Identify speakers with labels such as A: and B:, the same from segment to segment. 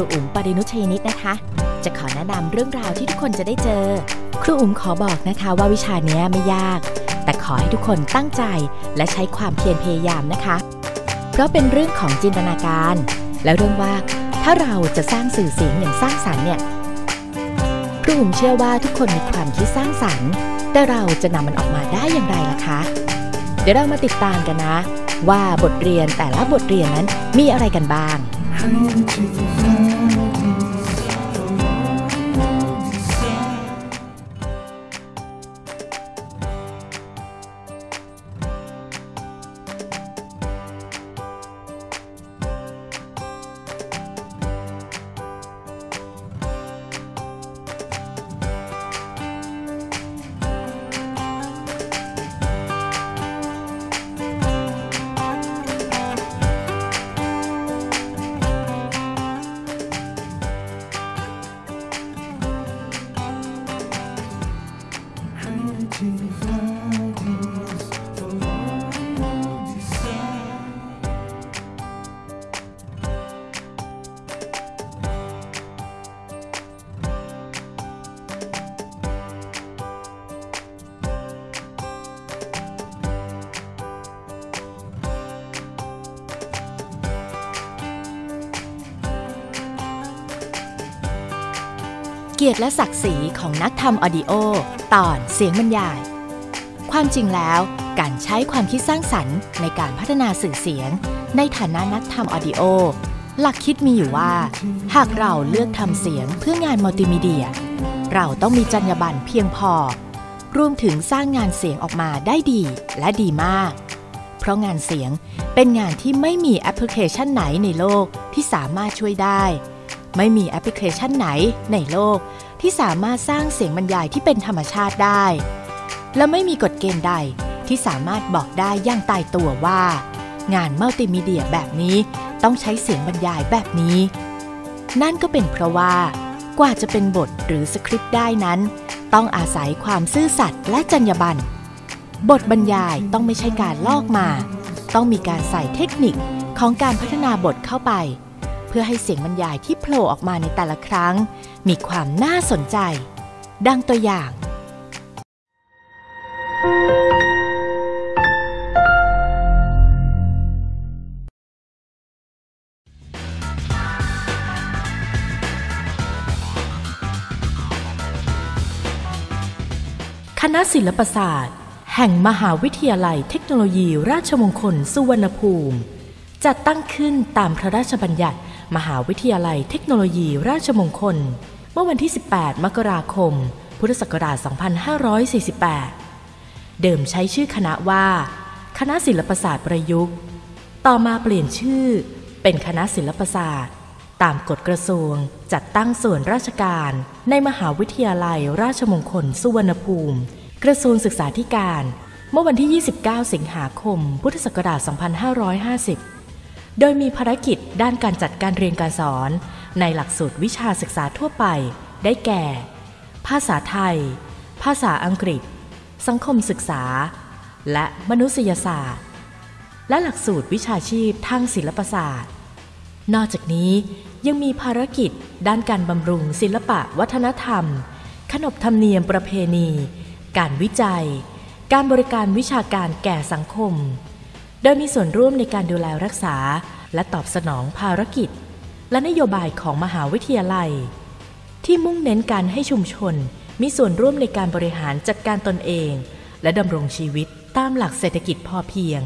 A: รูอุ๋มปรินุชยนิตนะคะ จะขอแนะนำเรื่องราวที่ทุกคนจะได้เจอ ครูอุ๋มขอบอกนะคะว่าวิชานี้ไม่ยาก แต่ขอให้ทุกคนตั้งใจและใช้ความเพียรพยายามนะคะ เพราะเป็นเรื่องของจินตนาการ และเรื่องว่าถ้าเราจะสร้างสื่อเสียงอย่างสร้างสรรค์เนี่ยครูอุ๋มเชื่อว่าทุกคนมีความคิดสร้างสรรค์ แต่เราจะนำมันออกมาได้อย่างไรล่ะคะ เดี๋ยวเรามาติดตามกันนะ ว่าบทเรียนแต่ละบทเรียนนั้นมีอะไรกันบ้าง Come to the เกียรติและศักดิ์ศรีของนักทำ audio ตอนเสียงบรรยาย ความจริงแล้วการใช้ความคิดสร้างสรรค์ในการพัฒนาสื่อเสียง ในฐานะนักทำ audio หลักคิดมีอยู่ว่า หากเราเลือกทำเสียงเพื่องานมัลติมีเดีย เราต้องมีจรรยาบรรณเพียงพอ รวมถึงสร้างงานเสียงออกมาได้ดีและดีมาก เพราะงานเสียงเป็นงานที่ไม่มีแอปพลิเคชันไหนในโลกที่สามารถช่วยได้ ไม่มีแอปพลิเคชันไหนในโลก ที่สามารถสร้างเสียงบรรยายที่เป็นธรรมชาติได้ และไม่มีกฎเกณฑ์ใดที่สามารถบอกได้อย่างตายตัวว่า งานมัลติมีเดียแบบนี้ต้องใช้เสียงบรรยายแบบนี้ นั่นก็เป็นเพราะว่า กว่าจะเป็นบทหรือสคริปต์ได้นั้น ต้องอาศัยความซื่อสัตย์และจรรยาบรรณบทบรรยายต้องไม่ใช่การลอกมา ต้องมีการใส่เทคนิคของการพัฒนาบทเข้าไป เพื่อให้เสียงบรรยายที่โผล่ออกมาในแต่ละครั้ง มีความน่าสนใจ ดังตัวอย่าง คณะศิลปศาสตร์ แห่งมหาวิทยาลัยเทคโนโลยีราชมงคลสุวรรณภูมิ จัดตั้งขึ้นตามพระราชบัญญัติ มหาวิทยาลัยเทคโนโลยีราชมงคล เมื่อวันที่ 18 มกราคม พุทธศักราช 2548 เดิมใช้ชื่อคณะว่า คณะศิลปศาสตร์ประยุกต์ ต่อมาเปลี่ยนชื่อ เป็นคณะศิลปศาสตร์ ตามกฎกระทรวงจัดตั้งส่วนราชการในมหาวิทยาลัยราชมงคล สุวรรณภูมิ กระทรวงศึกษาธิการ เมื่อวันที่ 29 สิงหาคม พุทธศักราช 2550 โดยมีภารกิจด้านการจัดการเรียนการสอน ในหลักสูตรวิชาศึกษาทั่วไป ได้แก่ ภาษาไทย ภาษาอังกฤษ สังคมศึกษา และมนุษยศาสตร์ และหลักสูตรวิชาชีพทางศิลปศาสตร์ นอกจากนี้ยังมีภารกิจด้านการบำรุงศิลปะวัฒนธรรม ขนบธรรมเนียมประเพณี การวิจัย การบริการวิชาการแก่สังคม โดยมีส่วนร่วมในการดูแลรักษา และตอบสนองภารกิจ และนโยบายของมหาวิทยาลัย ที่มุ่งเน้นการให้ชุมชน มีส่วนร่วมในการบริหารจัดการตนเอง และดำรงชีวิตตามหลักเศรษฐกิจพอเพียง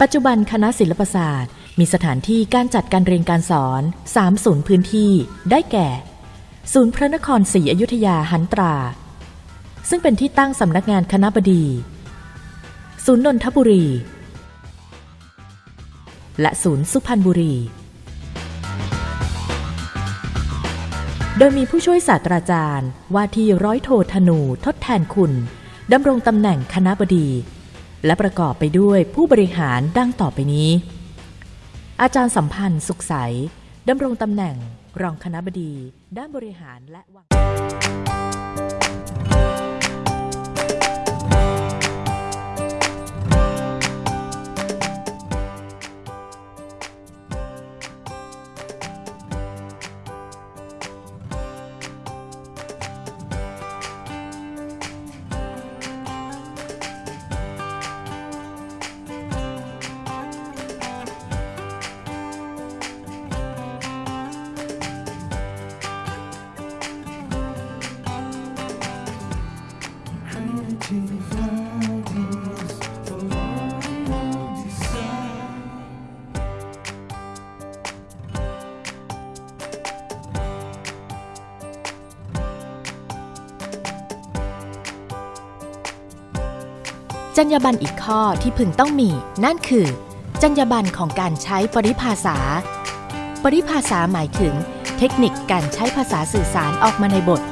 A: ปัจจุบันคณะศิลปศาสตร์ มีสถานที่การจัดการเรียนการสอน 3 ศูนย์พื้นที่ได้แก่ ศูนย์พระนครศรีอยุธยาหันตรา ซึ่งเป็นที่ตั้งสำนักงานคณะบดี ศูนย์นนทบุรี และศูนย์สุพรรณบุรี โดยมีผู้ช่วยศาสตราจารย์ ว่าที่ร้อยโทธนูทดแทนคุณดำรงตำแหน่งคณะบดี และประกอบไปด้วยผู้บริหารดังต่อไปนี้ อาจารย์สัมพันธ์สุขใสดำรงตำแหน่งรองคณะบดี ด้านบริหารและวาง จรรยาบรรณอีกข้อที่พึงต้องมี นั่นคือ จรรยาบรรณของการใช้ปริภาษา ปริภาษาหมายถึง เทคนิคการใช้ภาษาสื่อสารออกมาในบท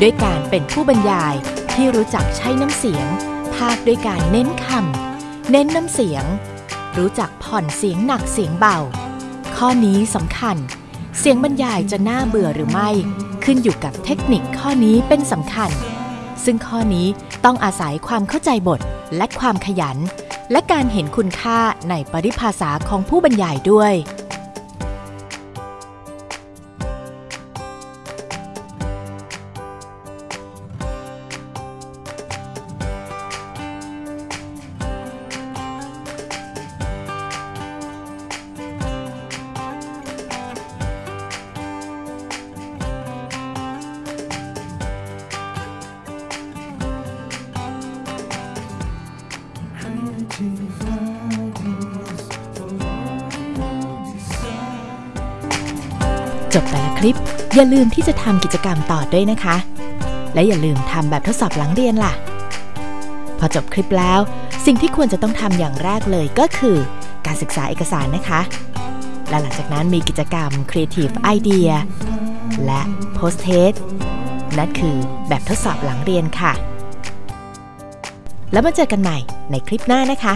A: ด้วยการเป็นผู้บรรยายที่รู้จักใช้น้ำเสียง ภาคด้วยการเน้นคำเน้นน้ำเสียง รู้จักผ่อนเสียงหนักเสียงเบา ข้อนี้สำคัญ เสียงบรรยายจะน่าเบื่อหรือไม่ ขึ้นอยู่กับเทคนิคข้อนี้เป็นสำคัญ ซึ่งข้อนี้ต้องอาศัยความเข้าใจบท และความขยัน และการเห็นคุณค่าในปริภาษาของผู้บรรยายด้วย จบแต่ละคลิป อย่าลืมที่จะทำกิจกรรมต่อด้วยนะคะ และอย่าลืมทำแบบทดสอบหลังเรียนล่ะ พอจบคลิปแล้ว สิ่งที่ควรจะต้องทำอย่างแรกเลยก็คือ การศึกษาเอกสารนะคะ และหลังจากนั้นมีกิจกรรม Creative Idea และ Post Test นั่นคือแบบทดสอบหลังเรียนค่ะ แล้วมาเจอกันใหม่ในคลิปหน้านะคะ